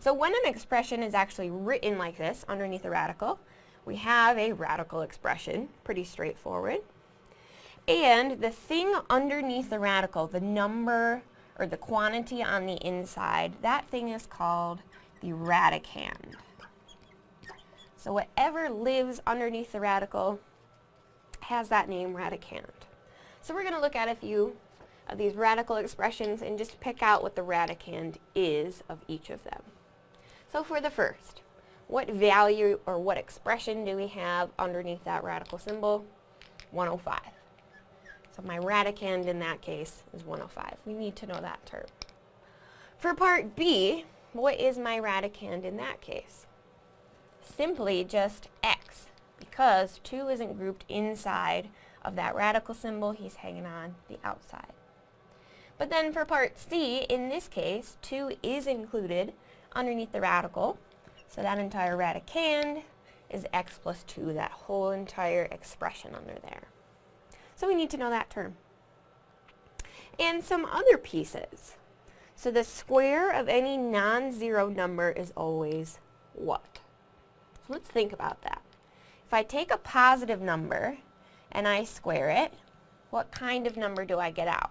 So when an expression is actually written like this underneath a radical, we have a radical expression, pretty straightforward. And the thing underneath the radical, the number or the quantity on the inside, that thing is called the radicand. So whatever lives underneath the radical has that name radicand. So we're going to look at a few of these radical expressions and just pick out what the radicand is of each of them. So for the first, what value or what expression do we have underneath that radical symbol? 105. So my radicand in that case is 105. We need to know that term. For part B, what is my radicand in that case? Simply just x, because 2 isn't grouped inside of that radical symbol, he's hanging on the outside. But then for part C, in this case, 2 is included underneath the radical, so that entire radicand is x plus 2, that whole entire expression under there. So we need to know that term. And some other pieces. So the square of any non-zero number is always what? So let's think about that. If I take a positive number and I square it, what kind of number do I get out?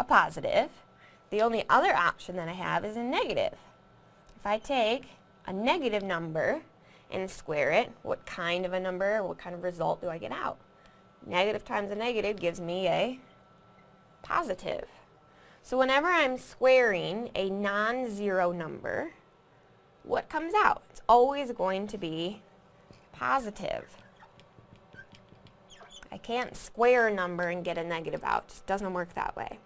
A positive. The only other option that I have is a negative. If I take a negative number and square it, what kind of a number, what kind of result do I get out? Negative times a negative gives me a positive. So whenever I'm squaring a non-zero number, what comes out? It's always going to be positive. I can't square a number and get a negative out. It just doesn't work that way.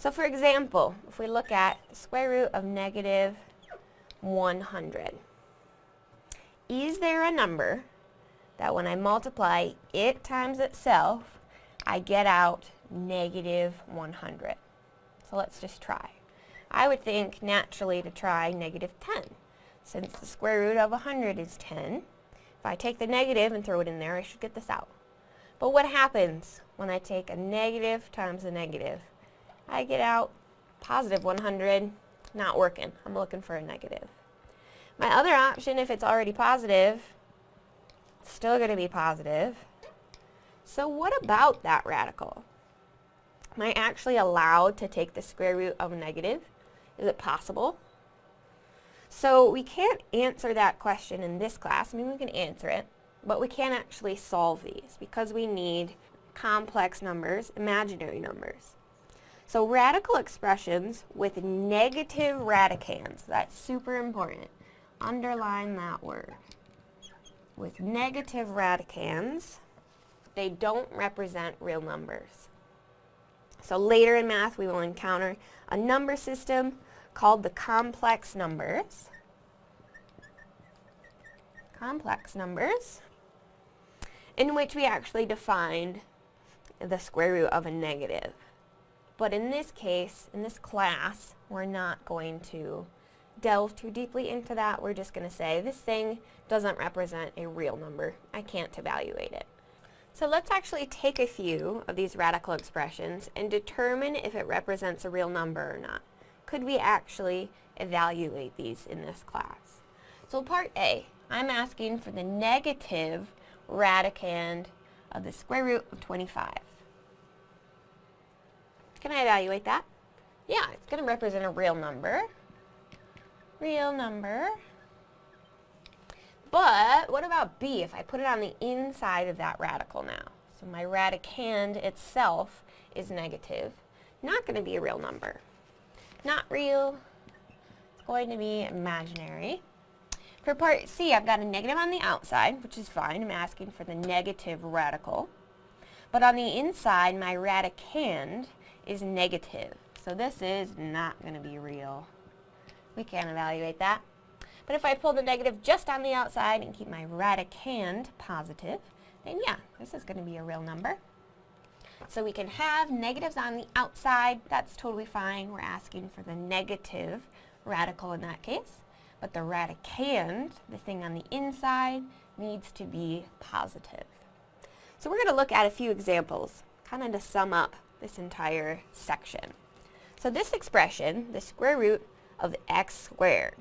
So for example, if we look at the square root of negative 100. Is there a number that when I multiply it times itself, I get out negative 100? So let's just try. I would think naturally to try negative 10. Since the square root of 100 is 10, if I take the negative and throw it in there, I should get this out. But what happens when I take a negative times a negative? I get out positive 100 not working. I'm looking for a negative. My other option, if it's already positive, still going to be positive. So what about that radical? Am I actually allowed to take the square root of a negative? Is it possible? So we can't answer that question in this class. I mean, we can answer it, but we can't actually solve these because we need complex numbers, imaginary numbers. So radical expressions with negative radicands, that's super important. Underline that word. With negative radicands, they don't represent real numbers. So later in math we will encounter a number system called the complex numbers. Complex numbers in which we actually defined the square root of a negative. But in this case, in this class, we're not going to delve too deeply into that. We're just going to say this thing doesn't represent a real number. I can't evaluate it. So let's actually take a few of these radical expressions and determine if it represents a real number or not. Could we actually evaluate these in this class? So part A, I'm asking for the negative radicand of the square root of 25. Can I evaluate that? Yeah, it's going to represent a real number. Real number. But what about B if I put it on the inside of that radical now? So my radicand itself is negative. Not going to be a real number. Not real. It's going to be imaginary. For part C, I've got a negative on the outside, which is fine. I'm asking for the negative radical. But on the inside, my radicand is negative. So this is not going to be real. We can't evaluate that. But if I pull the negative just on the outside and keep my radicand positive, then yeah, this is going to be a real number. So we can have negatives on the outside. That's totally fine. We're asking for the negative radical in that case. But the radicand, the thing on the inside, needs to be positive. So we're going to look at a few examples, kind of to sum up this entire section. So this expression, the square root of x squared.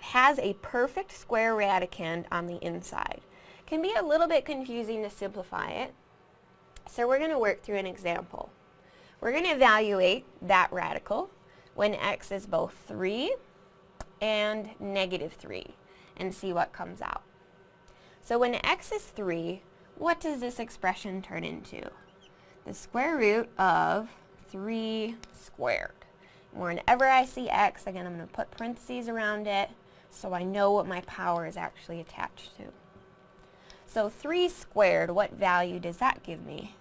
Has a perfect square radicand on the inside. Can be a little bit confusing to simplify it, so we're going to work through an example. We're going to evaluate that radical when x is both 3 and negative 3 and see what comes out. So when x is 3, what does this expression turn into? The square root of 3 squared. Whenever I see x, again, I'm going to put parentheses around it so I know what my power is actually attached to. So 3 squared, what value does that give me?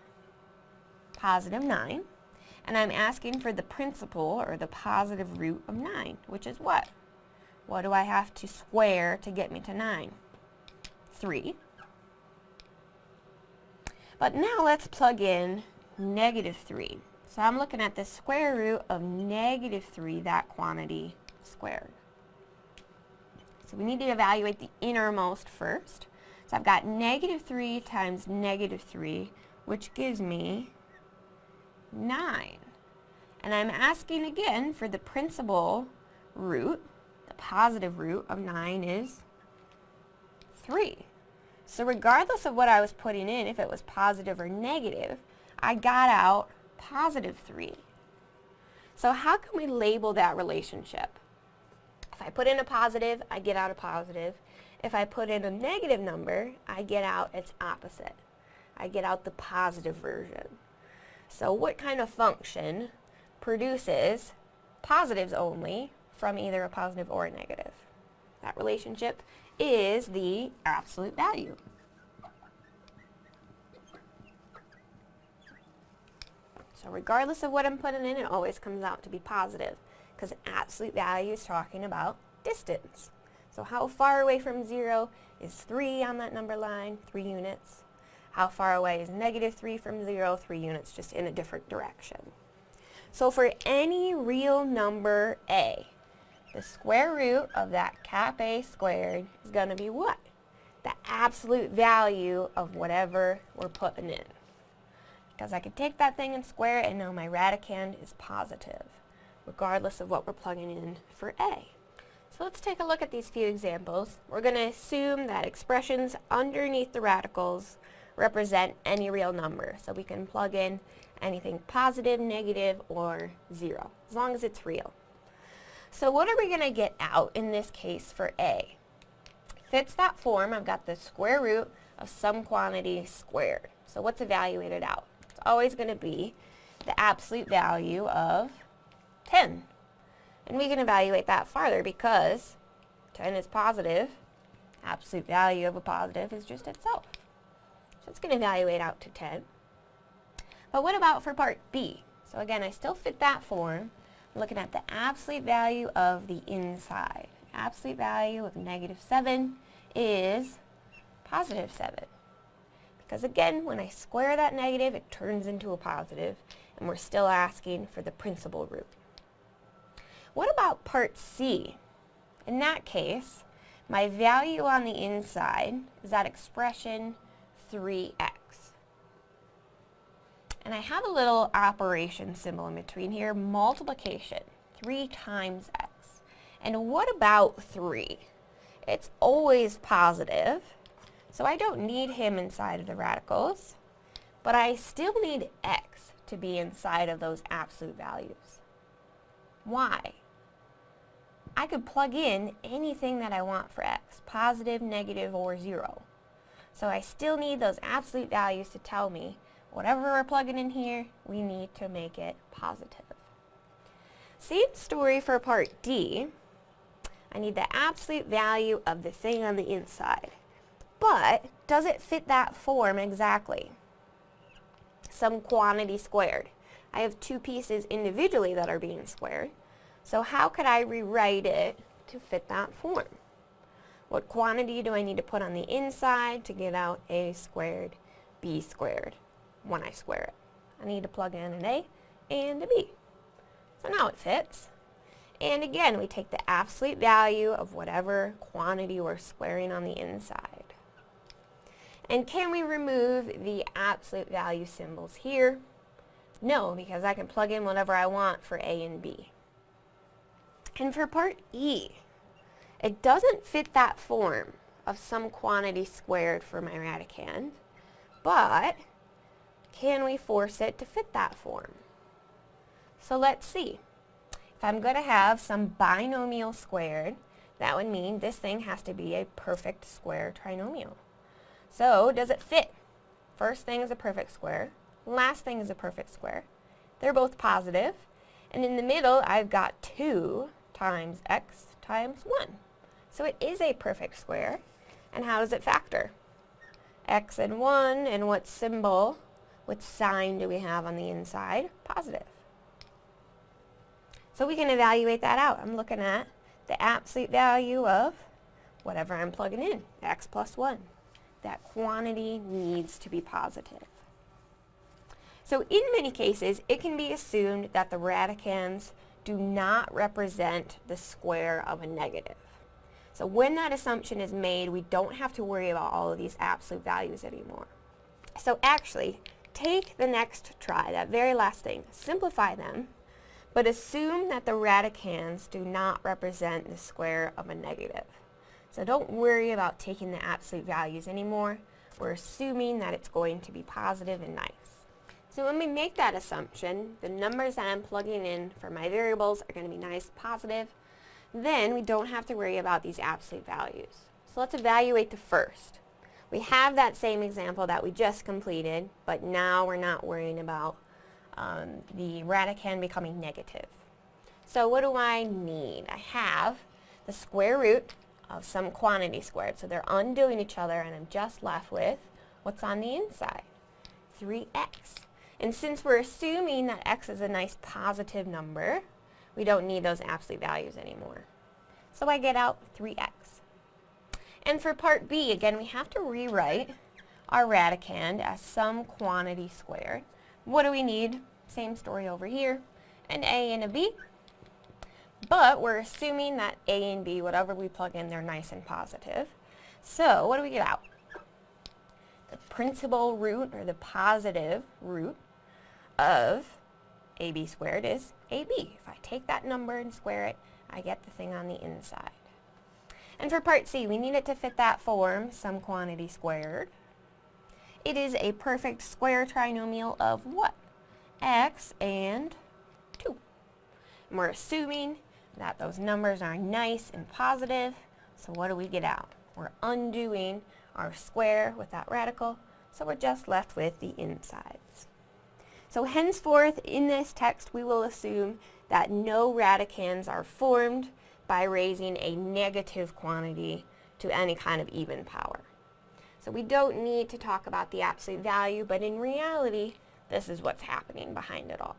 Positive 9. And I'm asking for the principal, or the positive root of 9, which is what? What do I have to square to get me to 9? 3. But now let's plug in negative 3. So I'm looking at the square root of negative 3, that quantity squared. So we need to evaluate the innermost first. So I've got negative 3 times negative 3, which gives me 9. And I'm asking again for the principal root. The positive root of 9 is 3. So regardless of what I was putting in, if it was positive or negative, I got out positive 3. So how can we label that relationship? If I put in a positive, I get out a positive. If I put in a negative number, I get out its opposite. I get out the positive version. So what kind of function produces positives only from either a positive or a negative? That relationship is the absolute value. So regardless of what I'm putting in, it always comes out to be positive because absolute value is talking about distance. So how far away from 0 is 3 on that number line? 3 units. How far away is negative 3 from 0? 3 units, just in a different direction. So for any real number a, the square root of that cap a squared is going to be what? The absolute value of whatever we're putting in because I can take that thing and square it and know my radicand is positive, regardless of what we're plugging in for A. So let's take a look at these few examples. We're going to assume that expressions underneath the radicals represent any real number. So we can plug in anything positive, negative, or zero, as long as it's real. So what are we going to get out in this case for A? Fits that form, I've got the square root of some quantity squared. So what's evaluated out? Always going to be the absolute value of 10. And we can evaluate that farther because 10 is positive. Absolute value of a positive is just itself. So it's going to evaluate out to 10. But what about for part B? So again, I still fit that form. I'm looking at the absolute value of the inside. Absolute value of negative 7 is positive 7. Because again, when I square that negative, it turns into a positive, and we're still asking for the principal root. What about part C? In that case, my value on the inside is that expression 3x. And I have a little operation symbol in between here, multiplication, 3 times x. And what about 3? It's always positive, so I don't need him inside of the radicals, but I still need x to be inside of those absolute values. Why? I could plug in anything that I want for x, positive, negative, or 0. So I still need those absolute values to tell me whatever we're plugging in here, we need to make it positive. Same story for part D. I need the absolute value of the thing on the inside. But does it fit that form exactly? Some quantity squared. I have two pieces individually that are being squared. So how could I rewrite it to fit that form? What quantity do I need to put on the inside to get out a squared b squared when I square it? I need to plug in an a and a b. So now it fits. And again, we take the absolute value of whatever quantity we're squaring on the inside. And can we remove the absolute value symbols here? No, because I can plug in whatever I want for A and B. And for part E, it doesn't fit that form of some quantity squared for my radicand, but can we force it to fit that form? So let's see. If I'm going to have some binomial squared, that would mean this thing has to be a perfect square trinomial. So does it fit? First thing is a perfect square. Last thing is a perfect square. They're both positive. And in the middle, I've got 2 times x times 1. So it is a perfect square. And how does it factor? x and 1, and what symbol, what sign do we have on the inside? Positive. So we can evaluate that out. I'm looking at the absolute value of whatever I'm plugging in, x plus 1. That quantity needs to be positive. So in many cases, it can be assumed that the radicands do not represent the square of a negative. So when that assumption is made, we don't have to worry about all of these absolute values anymore. So actually, take the next try, that very last thing, simplify them, but assume that the radicands do not represent the square of a negative. So don't worry about taking the absolute values anymore. We're assuming that it's going to be positive and nice. So when we make that assumption, the numbers that I'm plugging in for my variables are going to be nice, positive. Then we don't have to worry about these absolute values. So let's evaluate the first. We have that same example that we just completed, but now we're not worrying about um, the radicand becoming negative. So what do I need? I have the square root of some quantity squared. So they're undoing each other and I'm just left with what's on the inside? 3x. And since we're assuming that x is a nice positive number, we don't need those absolute values anymore. So I get out 3x. And for part B, again, we have to rewrite our radicand as some quantity squared. What do we need? Same story over here. An A and a B. But we're assuming that A and B, whatever we plug in, they're nice and positive. So what do we get out? The principal root, or the positive root, of AB squared is AB. If I take that number and square it, I get the thing on the inside. And for part C, we need it to fit that form, some quantity squared. It is a perfect square trinomial of what? x and 2. And we're assuming that those numbers are nice and positive, so what do we get out? We're undoing our square with that radical, so we're just left with the insides. So henceforth, in this text, we will assume that no radicands are formed by raising a negative quantity to any kind of even power. So we don't need to talk about the absolute value, but in reality, this is what's happening behind it all.